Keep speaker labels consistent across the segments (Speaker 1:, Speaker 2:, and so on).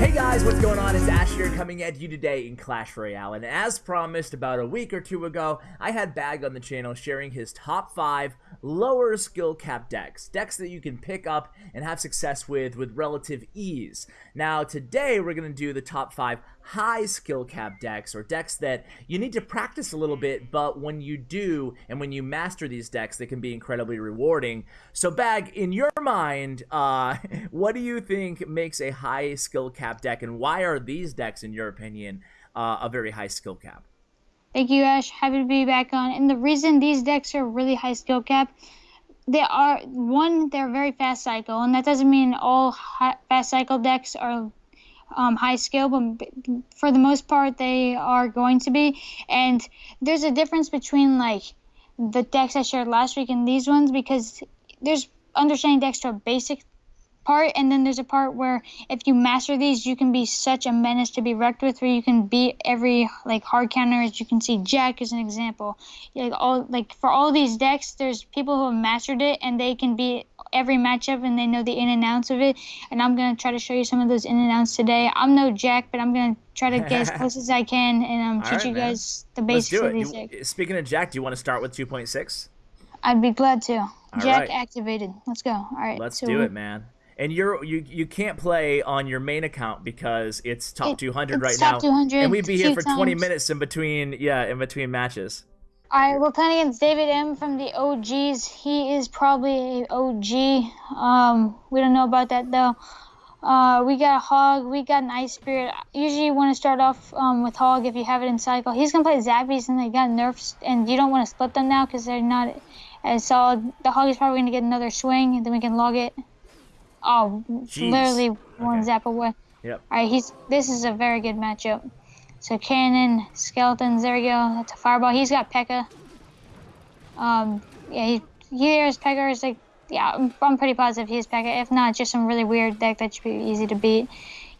Speaker 1: Hey guys, what's going on? It's Ash here coming at you today in Clash Royale. And as promised about a week or two ago, I had Bag on the channel sharing his top 5 lower skill cap decks. Decks that you can pick up and have success with with relative ease. Now today we're going to do the top 5 high skill cap decks or decks that you need to practice a little bit, but when you do and when you master these decks, they can be incredibly rewarding. So Bag, in your mind, uh, what do you think makes a high skill cap deck and why are these decks, in your opinion, uh, a very high skill cap?
Speaker 2: Thank you, Ash. Happy to be back on. And the reason these decks are really high skill cap, they are one, they're very fast cycle, and that doesn't mean all fast cycle decks are um, high skill, but for the most part, they are going to be. And there's a difference between like the decks I shared last week and these ones because there's understanding decks to a basic part and then there's a part where if you master these you can be such a menace to be wrecked with where you can beat every like hard counter as you can see. Jack is an example. Like all like for all these decks there's people who have mastered it and they can beat every matchup and they know the in and outs of it. And i'm going to try to show you some of those in and outs today. I'm no jack but i'm going to try to get as close as i can and um, teach right, you guys man. the basics of these decks.
Speaker 1: speaking of jack do you want to start with 2.6
Speaker 2: i'd be glad to. All jack right. activated. Let's go. All right
Speaker 1: let's so do it man and you're you you can't play on your main account because it's top it, 200 right
Speaker 2: top
Speaker 1: now
Speaker 2: 200
Speaker 1: and we'd be here for
Speaker 2: times.
Speaker 1: 20 minutes in between yeah in between matches
Speaker 2: all right we're playing against david m from the og's he is probably a og um we don't know about that though uh, we got a hog, we got an ice spirit. Usually you want to start off um, with hog if you have it in cycle. He's gonna play zappies and they got nerfs, and you don't want to split them now because they're not as solid. The hog is probably gonna get another swing, and then we can log it. Oh, Jeez. literally one okay. zap away.
Speaker 1: Yep.
Speaker 2: All right, he's. This is a very good matchup. So cannon, skeletons. There we go. That's a fireball. He's got P.E.K.K.A. Um, yeah, he here's P.E.K.K.A. is like, yeah, I'm, I'm pretty positive he's P.E.K.K.A. If not, just some really weird deck that should be easy to beat.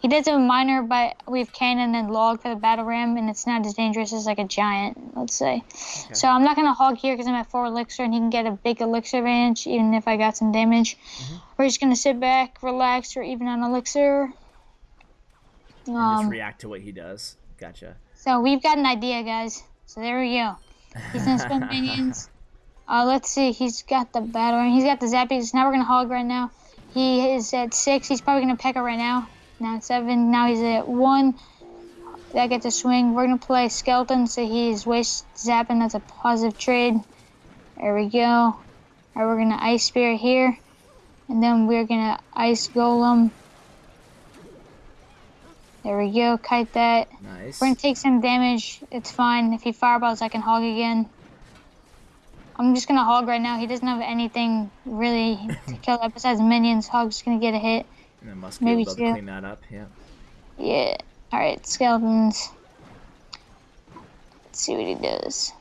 Speaker 2: He does have a miner, but we have cannon and log for the battle ram, and it's not as dangerous as like a giant, let's say. Okay. So I'm not gonna hog here because I'm at four elixir, and he can get a big elixir advantage even if I got some damage. Mm -hmm. We're just gonna sit back, relax, or even on elixir.
Speaker 1: And um, just react to what he does. Gotcha.
Speaker 2: So we've got an idea, guys. So there we go. He's gonna spend minions. Uh, let's see. He's got the battle ram. He's got the zappies. Now we're gonna hog right now. He is at six. He's probably gonna peck it right now. Now seven. Now he's at one. That gets a swing. We're gonna play skeleton, so he's waste zapping. That's a positive trade. There we go. All right, we're gonna ice Spirit here, and then we're gonna ice golem. There we go. Kite that.
Speaker 1: Nice.
Speaker 2: We're gonna take some damage. It's fine. If he fireballs, I can hog again. I'm just gonna hog right now. He doesn't have anything really to kill that besides minions. Hog's gonna get a hit.
Speaker 1: And must be Maybe able to two. clean that up, yeah.
Speaker 2: Yeah. Alright, skeletons. Let's see what he does.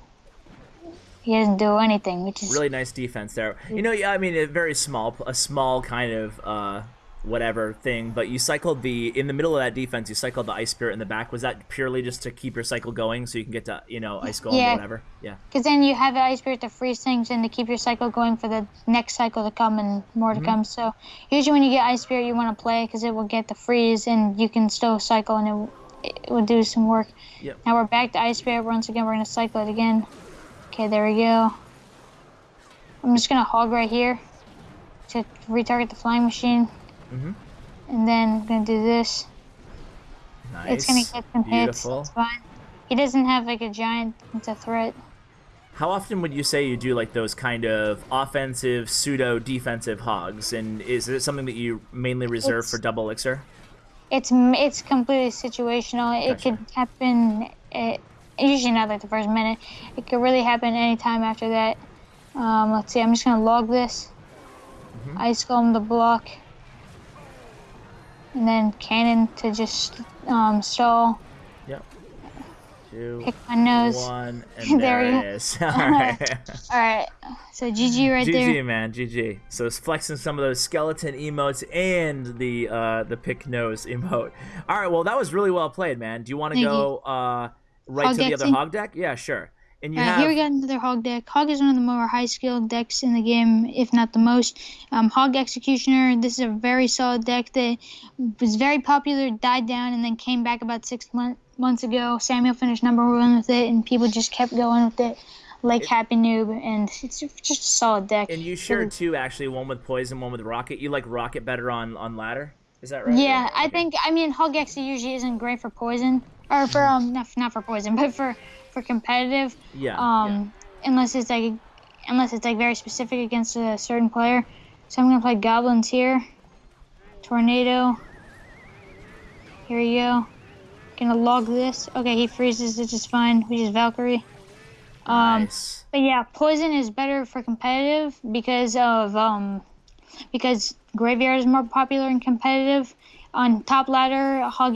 Speaker 2: He doesn't do anything, which is
Speaker 1: really nice defense there. You know, yeah, I mean, a very small, a small kind of uh, whatever thing, but you cycled the in the middle of that defense. You cycled the ice spirit in the back. Was that purely just to keep your cycle going, so you can get to you know ice golem yeah. or whatever? Yeah.
Speaker 2: Because then you have the ice spirit to freeze things and to keep your cycle going for the next cycle to come and more to mm -hmm. come. So usually when you get ice spirit, you want to play because it will get the freeze and you can still cycle and it, it will do some work.
Speaker 1: Yep.
Speaker 2: Now we're back to ice spirit. Once again, we're gonna cycle it again. Okay, there we go. I'm just gonna hog right here to retarget the flying machine.
Speaker 1: Mm -hmm
Speaker 2: and then I'm gonna do this.
Speaker 1: Nice.
Speaker 2: It's gonna get some Beautiful. hits. It's fine. He doesn't have like a giant. It's a threat.
Speaker 1: How often would you say you do like those kind of offensive, pseudo defensive hogs? And is it something that you mainly reserve it's, for double elixir?
Speaker 2: It's it's completely situational. Gotcha. It could happen. It, usually not like the first minute. It could really happen anytime after that. Um, let's see. I'm just gonna log this. Mm -hmm. Ice golem the block and then cannon to just um, stall.
Speaker 1: Yep. Two,
Speaker 2: Pick my nose.
Speaker 1: One, and there, there it is. All right.
Speaker 2: All right. So GG right
Speaker 1: GG,
Speaker 2: there.
Speaker 1: GG man, GG. So it's flexing some of those skeleton emotes and the uh, the pick nose emote. All right. Well, that was really well played, man. Do you want to go uh, right Hog to the other hog deck? Yeah, sure. And you
Speaker 2: Alright,
Speaker 1: have
Speaker 2: here we got another Hog deck. Hog is one of the more high skilled decks in the game, if not the most. Um, Hog Executioner, this is a very solid deck that was very popular, died down, and then came back about six mon- months ago. Samuel finished number one with it, and people just kept going with it like Happy Noob, and it's just a solid deck.
Speaker 1: and you shared two actually, one with poison, one with rocket. You like rocket better on on ladder? Is that right?
Speaker 2: Yeah, I think I mean Hog X usually isn't great for poison or for um not, not for poison, but for for competitive.
Speaker 1: Yeah.
Speaker 2: Um, unless it's like unless it's like very specific against a certain player. So I'm gonna play goblins here. Tornado. Here we go. Gonna log this. Okay, he freezes, which is fine, which is Valkyrie. Um,
Speaker 1: nice.
Speaker 2: but yeah, poison is better for competitive because of um because graveyard is more popular and competitive. On top ladder, hog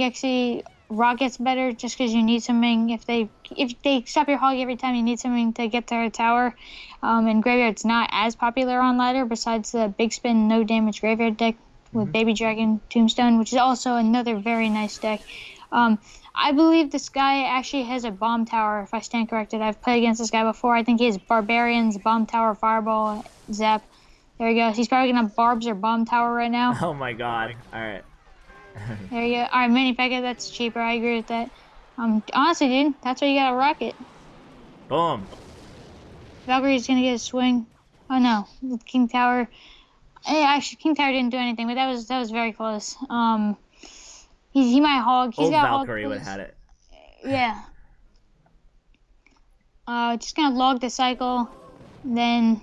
Speaker 2: rockets better just because you need something if they if they stop your hog every time you need something to get their tower. Um, and graveyard's not as popular on ladder besides the big spin no damage graveyard deck with baby dragon tombstone, which is also another very nice deck. Um, I believe this guy actually has a bomb tower, if I stand corrected. I've played against this guy before. I think he has barbarians, bomb tower, fireball, zap. There he goes. He's probably gonna barbs or bomb tower right now.
Speaker 1: Oh my god. All right.
Speaker 2: There you go. All right, mini Pekka, that's cheaper. I agree with that. Um, honestly, dude, that's why you got a rocket.
Speaker 1: Boom.
Speaker 2: Valkyrie's gonna get a swing. Oh no, King Tower. Eh, actually, King Tower didn't do anything, but that was that was very close. Um, he he might hog. He's
Speaker 1: Old
Speaker 2: got
Speaker 1: Valkyrie would have had it.
Speaker 2: Yeah. Uh, just gonna log the cycle. Then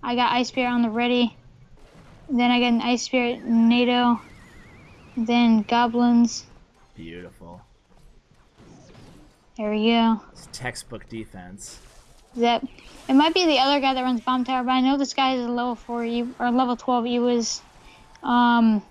Speaker 2: I got Ice Spirit on the ready. Then I got an Ice Spirit nado. Then Goblins.
Speaker 1: Beautiful.
Speaker 2: There we go.
Speaker 1: It's textbook defense.
Speaker 2: Zep. It might be the other guy that runs Bomb Tower, but I know this guy is a level 4 E or level 12 E was. Um,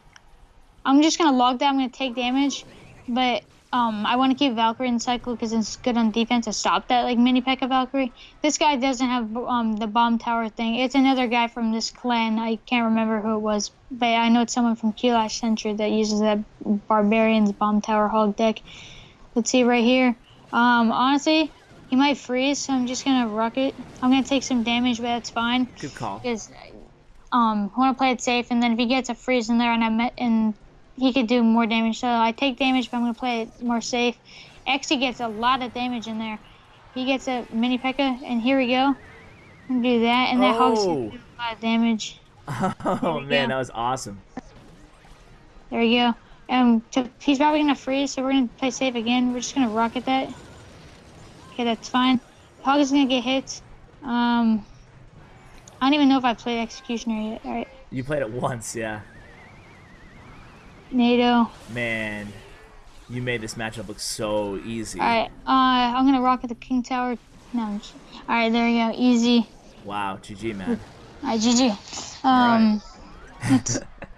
Speaker 2: I'm just gonna log that. I'm gonna take damage, but um, I want to keep Valkyrie in cycle because it's good on defense to stop that like mini P.E.K.K.A. Valkyrie. This guy doesn't have um the bomb tower thing. It's another guy from this clan. I can't remember who it was, but I know it's someone from Kulash Century that uses that Barbarians bomb tower hog deck. Let's see right here. Um, honestly, he might freeze, so I'm just gonna rock it. I'm gonna take some damage, but that's fine
Speaker 1: Good call.
Speaker 2: because um I want to play it safe. And then if he gets a freeze in there and I met and he could do more damage, so I take damage, but I'm gonna play it more safe. Exy gets a lot of damage in there. He gets a mini P.E.K.K.A. and here we go. I'm do that, and that hog's gonna
Speaker 1: Oh.
Speaker 2: do a lot of damage.
Speaker 1: Oh man,
Speaker 2: go.
Speaker 1: that was awesome.
Speaker 2: There we go. Um, so he's probably gonna freeze, so we're gonna play safe again. We're just gonna rocket that. Okay, that's fine. Hog is gonna get hit. Um, I don't even know if I played Executioner yet. All right,
Speaker 1: You played it once, yeah.
Speaker 2: NATO.
Speaker 1: Man, you made this matchup look so easy.
Speaker 2: All right, uh, I'm gonna rocket the King Tower. No, all right, there we go. Easy.
Speaker 1: Wow, GG, man.
Speaker 2: All right, GG. Um,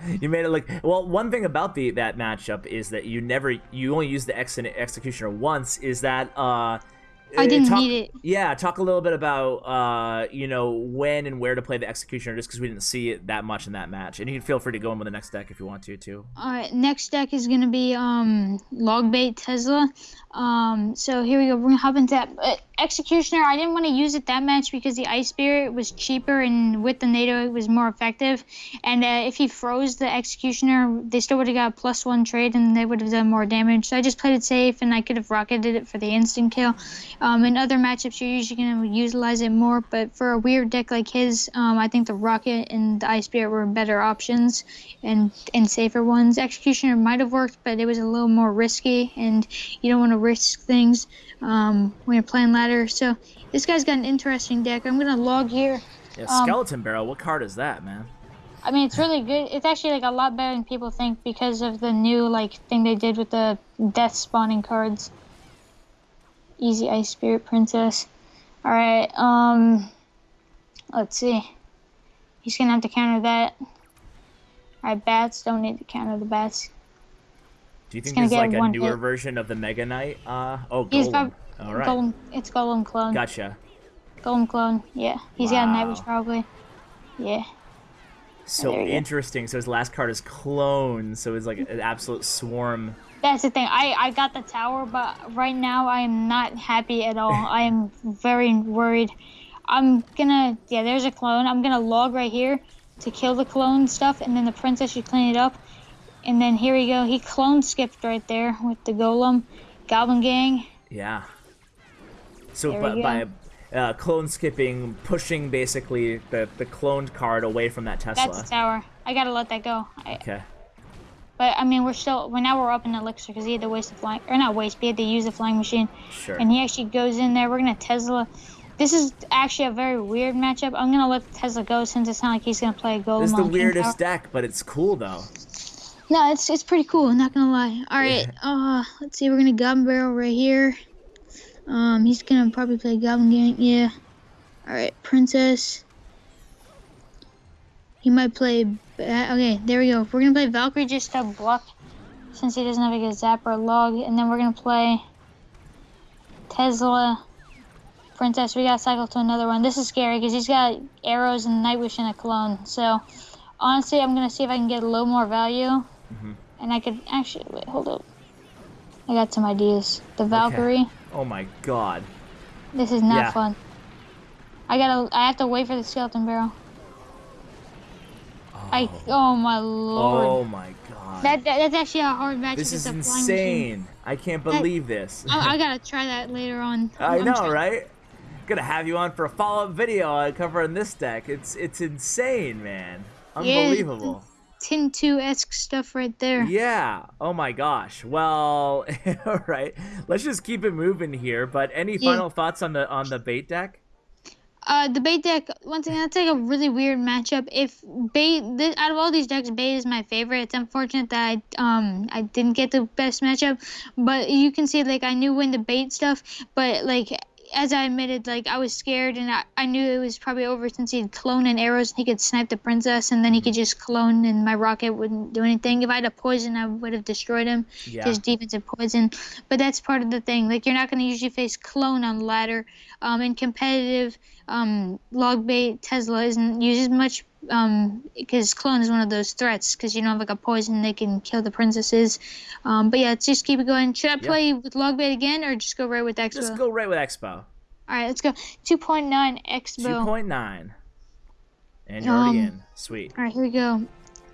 Speaker 1: you made it look well. One thing about the that matchup is that you never you only use the ex- executioner once. Is that uh?
Speaker 2: I
Speaker 1: uh,
Speaker 2: didn't
Speaker 1: talk-
Speaker 2: need it.
Speaker 1: Yeah, talk a little bit about uh, you know, when and where to play the executioner, just because we didn't see it that much in that match. And you can feel free to go in with the next deck if you want to too.
Speaker 2: All right, next deck is gonna be um Logbait Tesla. Um, so here we go. We're gonna hop into that. Executioner. I didn't want to use it that much because the Ice Spirit was cheaper and with the nado it was more effective. And uh, if he froze the Executioner, they still would have got a plus one trade and they would have done more damage. So I just played it safe and I could have rocketed it for the instant kill. Um, in other matchups, you're usually gonna utilize it more, but for a weird deck like his, um, I think the Rocket and the Ice Spirit were better options and and safer ones. Executioner might have worked, but it was a little more risky, and you don't want to risk things um, when you're playing ladder. So this guy's got an interesting deck. I'm gonna log here.
Speaker 1: Yeah,
Speaker 2: Um,
Speaker 1: skeleton barrel. What card is that, man?
Speaker 2: I mean, it's really good. It's actually like a lot better than people think because of the new like thing they did with the death spawning cards. Easy Ice Spirit Princess. All right. Um, let's see. He's gonna have to counter that. All right, bats don't need to counter the bats.
Speaker 1: Do you think there's like a newer
Speaker 2: hit.
Speaker 1: version of the Mega Knight? Uh oh,
Speaker 2: He's
Speaker 1: Golem. All right,
Speaker 2: Golem, it's Golem clone.
Speaker 1: gotcha.
Speaker 2: Golem clone. Yeah, he's got a
Speaker 1: Wow.
Speaker 2: Night Witch probably. Yeah.
Speaker 1: So
Speaker 2: you go.
Speaker 1: interesting. So his last card is clone. So it's like an absolute swarm
Speaker 2: That's the thing. I I got the tower, but right now I am not happy at all. I am very worried. I'm gonna yeah. There's a clone. I'm gonna log right here to kill the clone stuff, and then the princess should clean it up. And then here we go. He clone skipped right there with the golem, goblin gang.
Speaker 1: Yeah. So by, by uh, clone skipping, pushing basically the the cloned card away from that Tesla.
Speaker 2: That's tower. I gotta let that go. I,
Speaker 1: Okay.
Speaker 2: but I mean, we're still. Well, now we're up in elixir because he had to waste the flying, or not waste, but he had to use the flying machine.
Speaker 1: Sure.
Speaker 2: and he actually goes in there. We're gonna Tesla. This is actually a very weird matchup. I'm gonna let Tesla go since it's not like he's gonna play a golem
Speaker 1: This is the weirdest deck, but it's cool though.
Speaker 2: No, it's it's pretty cool. Not gonna lie. All right. Uh, let's see. We're gonna Goblin Barrel right here. Um, he's gonna probably play Goblin Gang. Yeah. All right, Princess. He might play. Okay, there we go. We're gonna play Valkyrie just to block, since he doesn't have a good zap or a log, and then we're gonna play Tesla. Princess, we gotta cycle to another one. This is scary because he's got arrows and Night Witch and a clone. So, honestly, I'm gonna see if I can get a little more value. Mm-hmm. And I could actually wait, hold up. I got some ideas. The Valkyrie.
Speaker 1: Oh my god.
Speaker 2: This is not
Speaker 1: Yeah.
Speaker 2: fun. I gotta. I have to wait for the skeleton barrel. I. Oh, oh my lord.
Speaker 1: Oh my god.
Speaker 2: That, that that's actually a hard match.
Speaker 1: this is insane. I can't believe this.
Speaker 2: I, I gotta try that later on.
Speaker 1: I
Speaker 2: I'm
Speaker 1: know, right? Gonna have you on for a follow-up video covering this deck. It's it's insane, man.
Speaker 2: Yeah. Tin 2 esque stuff right there.
Speaker 1: Yeah. Oh my gosh. Well, all right. Let's just keep it moving here. But any
Speaker 2: Yeah.
Speaker 1: final thoughts on the on the bait deck?
Speaker 2: Uh, the bait deck. Once again, that's like a really weird matchup. If bait, th- out of all these decks, bait is my favorite. It's unfortunate that I um I didn't get the best matchup, but you can see like I knew when the bait stuff, but like as I admitted, like I was scared and I, I knew it was probably over since he'd clone and arrows. And he could snipe the princess and then he could just clone and my rocket wouldn't do anything. If I had a poison, I would have destroyed him.
Speaker 1: Yeah.
Speaker 2: His defensive poison, but that's part of the thing. Like you're not going to usually face clone on ladder. Um, in competitive, um, log bait Tesla isn't used as much um because clone is one of those threats because you don't have like a poison they can kill the princesses. Um, but yeah, let's just keep it going. Should I
Speaker 1: Yeah.
Speaker 2: play with log bait again or just go right with Expo?
Speaker 1: Just go right with Expo.
Speaker 2: All right, let's go. 2.9 Expo.
Speaker 1: Two point nine. And you're already
Speaker 2: Um,
Speaker 1: in. Sweet.
Speaker 2: All right, here we go.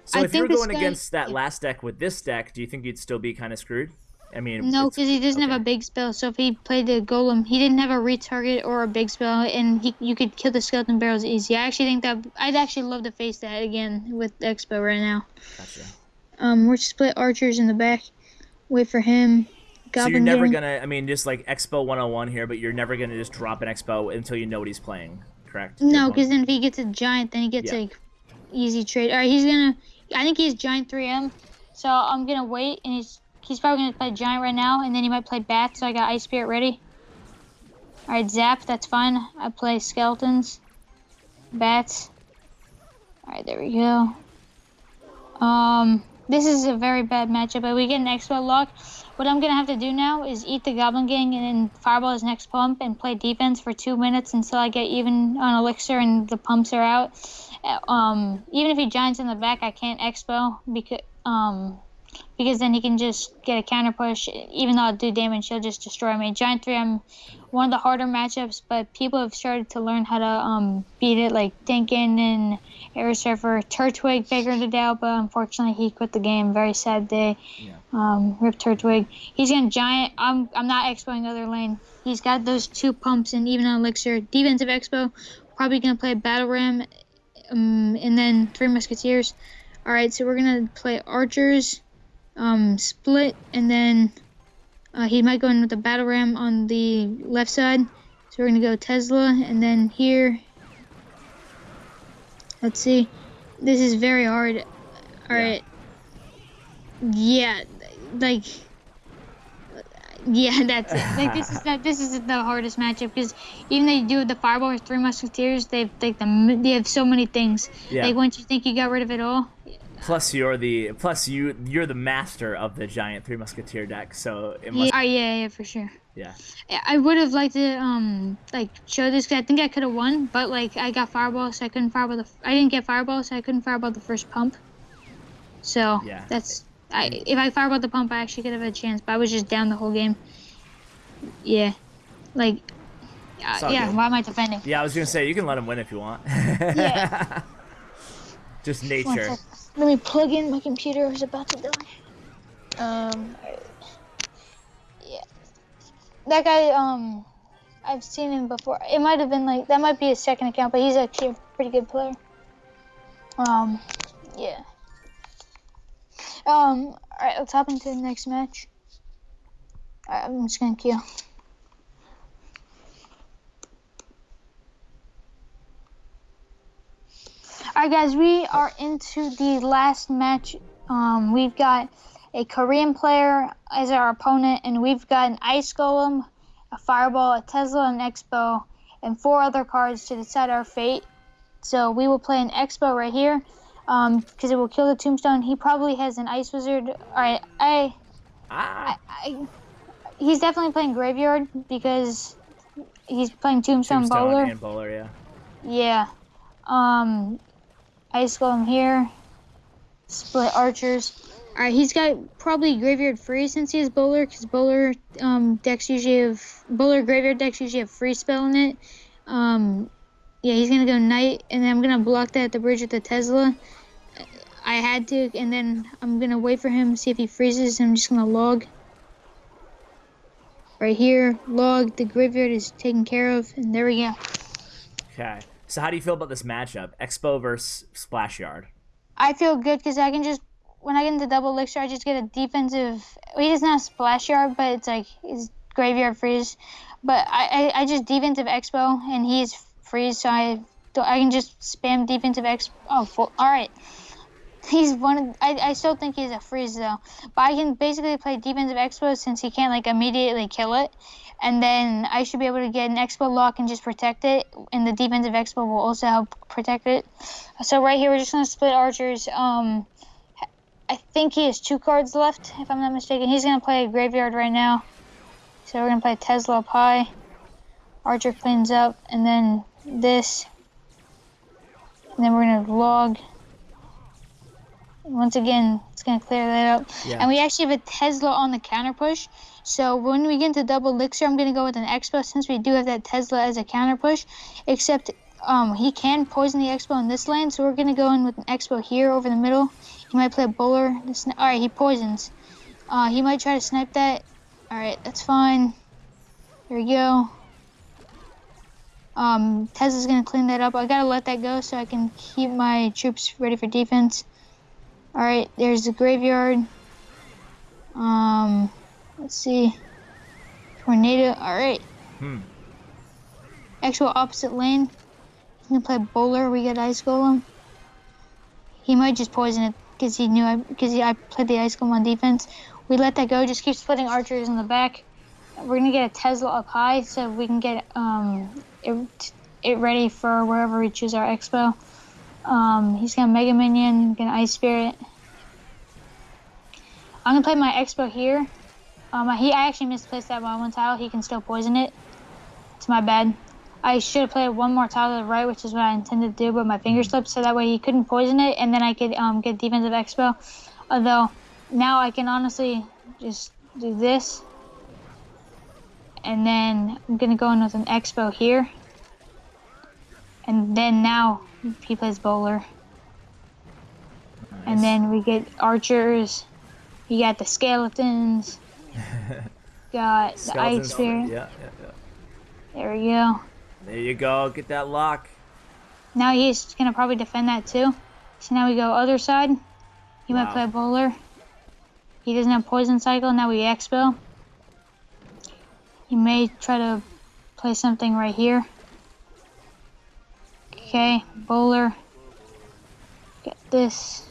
Speaker 1: So
Speaker 2: I
Speaker 1: if you were
Speaker 2: think this
Speaker 1: going
Speaker 2: guy-
Speaker 1: against that last deck with this deck, do you think you'd still be kind of screwed? I mean,
Speaker 2: No, because he doesn't have a big spell. So if he played the golem, he didn't have a retarget or a big spell, and he you could kill the skeleton barrels easy. I actually think that I'd actually love to face that again with Expo right now.
Speaker 1: Gotcha.
Speaker 2: Um, we're split archers in the back. Wait for him.
Speaker 1: So you're never
Speaker 2: gang.
Speaker 1: gonna, I mean, just like Expo 101 here, but you're never gonna just drop an Expo until you know what he's playing, correct?
Speaker 2: No, because then if he gets a giant, then he gets
Speaker 1: Yeah.
Speaker 2: like easy trade. All right, he's gonna. I think he's giant 3M, so I'm gonna wait, and he's he's probably gonna play giant right now, and then he might play bat. So I got ice spirit ready. All right, zap. That's fine. I play skeletons, bats. All right, there we go. Um, this is a very bad matchup, but we get an expo lock. What I'm gonna have to do now is eat the Goblin Gang and then fireball his next pump and play defense for two minutes until I get even on elixir and the pumps are out. Uh, Um, even if he giants in the back, I can't expo because um because then he can just get a counter push. Even though I do damage, he'll just destroy me. Giant three, I'm one of the harder matchups, but people have started to learn how to um beat it, like Dinkin and Air Surfer. Turtwig figured it out, but unfortunately he quit the game. Very sad day.
Speaker 1: Yeah.
Speaker 2: Um, Rip Turtwig. He's gonna giant. I'm I'm not expoing other lane. He's got those two pumps and even on elixir. Defensive expo. Probably gonna play battle ram, um, and then three musketeers. All right, so we're gonna play archers, um, split, and then uh, he might go in with the battle ram on the left side. So we're gonna go Tesla, and then here. Let's see. This is very hard. Alright.
Speaker 1: Yeah.
Speaker 2: Yeah, like. Yeah, that's it. Like this is that this is the hardest matchup because even though you do the fireball with three musketeers, they've like the they have so many things.
Speaker 1: Yeah.
Speaker 2: Like once you think you got rid of it all,
Speaker 1: Plus you're the plus you you're the master of the giant three musketeer deck, so it
Speaker 2: yeah,
Speaker 1: must
Speaker 2: oh, yeah, yeah, for sure.
Speaker 1: yeah.
Speaker 2: I- would have liked to um like show this because I think I could have won, but like I got fireball, so I couldn't fireball the. I didn't get fireball, so I couldn't fireball the first pump. So
Speaker 1: Yeah.
Speaker 2: that's I, if I fireball the pump, I actually could have a chance, but I was just down the whole game. Yeah, like, uh, yeah.
Speaker 1: good.
Speaker 2: Why am I defending?
Speaker 1: Yeah, I was gonna say you can let him win if you want.
Speaker 2: Yeah.
Speaker 1: Just nature.
Speaker 2: Let me plug in my computer. It's about to die. Um. Yeah. That guy. Um. I've seen him before. It might have been like that. Might be his second account, but he's actually a pretty good player. Um. Yeah. Um. All right. Let's hop into the next match. I'm just gonna queue. Alright guys, we are into the last match. Um, we've got a Korean player as our opponent, and we've got an Ice Golem, a Fireball, a Tesla, an Expo, and four other cards to decide our fate. So we will play an Expo right here, because it will kill the Tombstone. He probably has an Ice Wizard. Alright, I,
Speaker 1: Ah,
Speaker 2: I, he's definitely playing Graveyard, because he's playing Tombstone,
Speaker 1: Tombstone
Speaker 2: Bowler.
Speaker 1: and bowler, yeah.
Speaker 2: Yeah. Um, Ice Golem here. Split Archers. Alright, he's got probably Graveyard free since he has Bowler, because Bowler um, decks usually have. Bowler Graveyard decks usually have free spell in it. Um, yeah, he's gonna go Knight, and then I'm gonna block that at the bridge with the Tesla. I had to, and then I'm gonna wait for him, see if he freezes, and I'm just gonna log. Right here, log, the graveyard is taken care of, and there we go.
Speaker 1: Okay. So how do you feel about this matchup? Expo versus Splash Yard.
Speaker 2: I feel good because I can just when I get into double elixir, I just get a defensive. Well, he doesn't have splash yard, but it's like his graveyard freeze. But I, I, I just defensive expo and he's freeze, so I I can just spam defensive expo. Oh, full, all right. He's one. Of, I I still think he's a freeze though, but I can basically play defensive expo since he can't like immediately kill it. And then I should be able to get an expo lock and just protect it, and the defensive expo will also help protect it. So right here, we're just gonna split archers. Um, I think he has two cards left, if I'm not mistaken. He's gonna play a graveyard right now. So we're gonna play Tesla high. Archer cleans up, and then this. And then we're gonna log. Once again, it's gonna clear that up.
Speaker 1: Yeah.
Speaker 2: And we actually have a Tesla on the counter push. So when we get into double elixir, I'm gonna go with an Expo since we do have that Tesla as a counter push. Except um, he can poison the Expo in this lane, so we're gonna go in with an Expo here over the middle. He might play a bowler. All right, he poisons. Uh, he might try to snipe that. All right, that's fine. There we go. Um, Tesla's gonna clean that up. I gotta let that go so I can keep my troops ready for defense. All right, there's the graveyard. Um, let's see. Tornado. All right.
Speaker 1: Hmm.
Speaker 2: Actual opposite lane. He's gonna play bowler. We got ice golem. He might just poison it because he knew I because I played the ice golem on defense. We let that go. Just keep splitting archers in the back. We're gonna get a Tesla up high so we can get um it, it ready for wherever we choose our expo. Um, he's gonna Mega Minion, gonna Ice Spirit. I'm gonna play my expo here. Um, he I actually misplaced that one tile. He can still poison it. It's my bad. I should have played one more tile to the right, which is what I intended to do, but my finger slipped, so that way he couldn't poison it, and then I could um, get defensive expo. Although now I can honestly just do this, and then I'm gonna go in with an expo here, and then now he plays bowler, and then we get archers. You got the skeletons. got the ice spirit.
Speaker 1: Yeah, yeah, yeah.
Speaker 2: There we go.
Speaker 1: There you go. Get that lock.
Speaker 2: Now he's gonna probably defend that too. So now we go other side. He might play bowler. He doesn't have poison cycle. Now we expo. He may try to play something right here. Okay, bowler. Get this.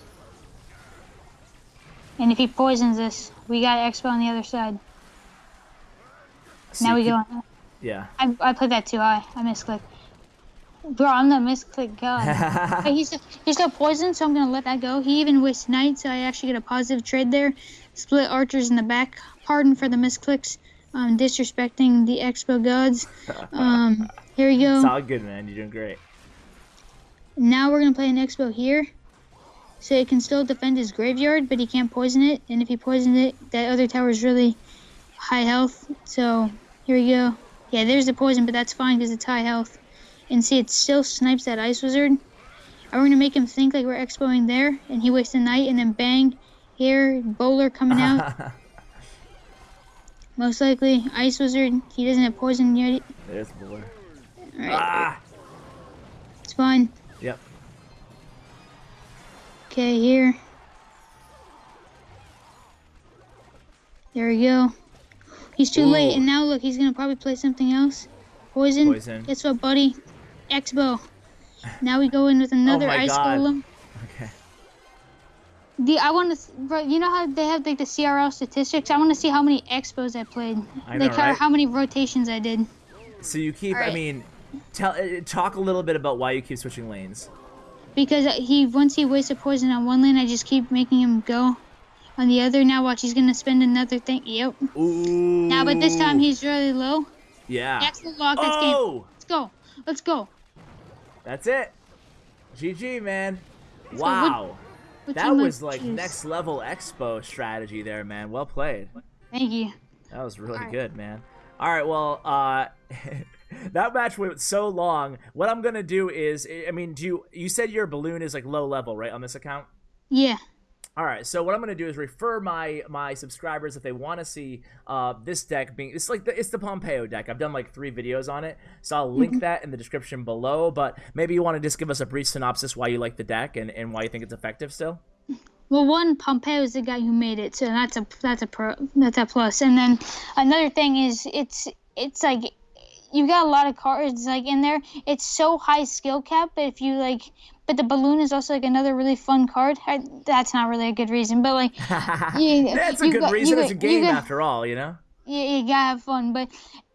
Speaker 2: And if he poisons this, we got expo on the other side.
Speaker 1: So
Speaker 2: now
Speaker 1: you
Speaker 2: we go. on.
Speaker 1: Yeah.
Speaker 2: I, I played that too high. I misclicked. Bro, I'm the misclick god. But he's he's got poison, so I'm gonna let that go. He even wastes Knight, so I actually get a positive trade there. Split archers in the back. Pardon for the misclicks. Um, disrespecting the expo gods. Um, here we
Speaker 1: it's all good, man. You're doing great.
Speaker 2: Now we're gonna play an expo here. so it can still defend his graveyard, but he can't poison it. And if he poisons it, that other tower is really high health. So here we go. Yeah, there's the poison, but that's fine because it's high health. And see, it still snipes that Ice Wizard. Are we gonna make him think like we're expoing there, and he wastes the Knight, and then bang, here, bowler coming out. Most likely, Ice Wizard. He doesn't have poison yet.
Speaker 1: There's the bowler.
Speaker 2: All right,
Speaker 1: Ah!
Speaker 2: it's fine. Okay, here. There we go. He's too late, and now look, he's gonna probably play something else. Poison.
Speaker 1: Poison.
Speaker 2: Guess what, buddy? Expo. Now we go in with another
Speaker 1: Oh my
Speaker 2: ice
Speaker 1: God.
Speaker 2: golem.
Speaker 1: Okay.
Speaker 2: The I want to, bro. You know how they have like the CRL statistics? I want to see how many expos I played,
Speaker 1: I know,
Speaker 2: like how,
Speaker 1: right?
Speaker 2: how many rotations I did.
Speaker 1: So you keep. I mean, tell uh, talk a little bit about why you keep switching lanes.
Speaker 2: Because he once he wastes a poison on one lane, I just keep making him go on the other. Now watch, he's gonna spend another thing. Yep.
Speaker 1: Ooh.
Speaker 2: Now, but this time he's really low.
Speaker 1: Yeah.
Speaker 2: That's the lock. That's game.
Speaker 1: oh,
Speaker 2: Let's go. Let's go.
Speaker 1: that's it. GG, man. Wow.
Speaker 2: What
Speaker 1: That was like
Speaker 2: choose?
Speaker 1: next level expo strategy there, man. Well played.
Speaker 2: Thank you.
Speaker 1: That was really good, man. All right, well, uh that match went so long. What I'm going to do is I mean, do you you said your balloon is like low level, right, on this account?
Speaker 2: Yeah.
Speaker 1: All right, so what I'm gonna do is refer my my subscribers if they want to see uh, this deck being it's like the, it's the Pompeyo deck. I've done like three videos on it, so I'll link that in the description below. But maybe you want to just give us a brief synopsis why you like the deck and, and why you think it's effective still.
Speaker 2: Well, one Pompeyo is the guy who made it, so that's a that's a pro that's a plus. And then another thing is it's it's like you got a lot of cards like in there. It's so high skill cap, but if you like, but the balloon is also like another really fun card. I, that's not really a good reason, but like Yeah,
Speaker 1: That's a good
Speaker 2: got-
Speaker 1: reason.
Speaker 2: got-
Speaker 1: it's a game
Speaker 2: got-
Speaker 1: after all, you know.
Speaker 2: you, you gotta have fun. But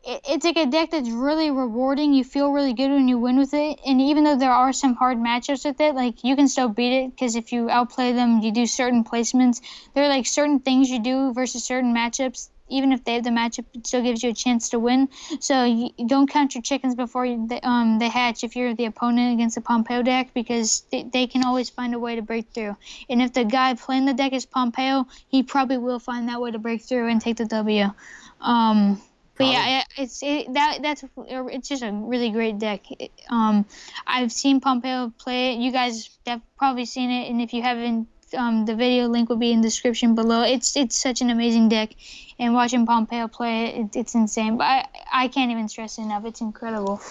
Speaker 2: it, it's like a deck that's really rewarding. You feel really good when you win with it, and even though there are some hard matchups with it, like you can still beat it because if you outplay them, you do certain placements. There are like certain things you do versus certain matchups. Even if they have the matchup, it still gives you a chance to win. So you, don't count your chickens before you, they, um, they hatch if you're the opponent against the Pompeyo deck because they, they can always find a way to break through. And if the guy playing the deck is Pompeyo, he probably will find that way to break through and take the W. Um, but yeah, it's it, that that's it's just a really great deck. It- um, I've seen Pompeyo play it. You guys have probably seen it, and if you haven't, um, the video link will be in the description below. It's it's such an amazing deck, and watching Pompeyo play it, it it's insane. But I I can't even stress it enough. It's incredible.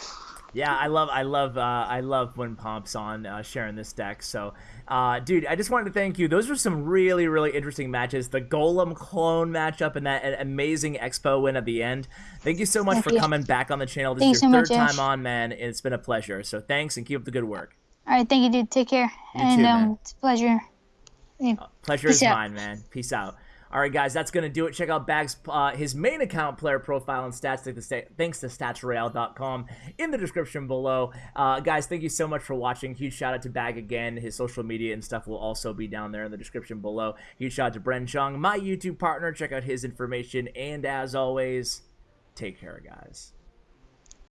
Speaker 1: Yeah, I love, I love, uh, I love when Pomp's on uh, sharing this deck. So, uh, dude, I just wanted to thank you. Those were some really, really interesting matches. The Golem clone matchup and that amazing Expo win at the end. Thank you so much
Speaker 2: Thank
Speaker 1: for
Speaker 2: you.
Speaker 1: coming back on the channel. This
Speaker 2: Thank
Speaker 1: is
Speaker 2: you
Speaker 1: your
Speaker 2: so
Speaker 1: third
Speaker 2: much,
Speaker 1: time
Speaker 2: Ash.
Speaker 1: on, man. It's been a pleasure. So thanks and keep up the good work.
Speaker 2: All right, thank you, dude. Take care, and
Speaker 1: too,
Speaker 2: um,
Speaker 1: man.
Speaker 2: it's a pleasure.
Speaker 1: Pleasure
Speaker 2: Peace
Speaker 1: is
Speaker 2: out.
Speaker 1: mine, man. Peace out. All right, guys, that's gonna do it. Check out Bag's uh, his main account player profile and stats thanks to, sta- thanks to statsroyale.com in the description below. Uh, guys, thank you so much for watching. Huge shout out to Bag again. His social media and stuff will also be down there in the description below. Huge shout out to Bren Chung, my YouTube partner. Check out his information. And as always, take care, guys.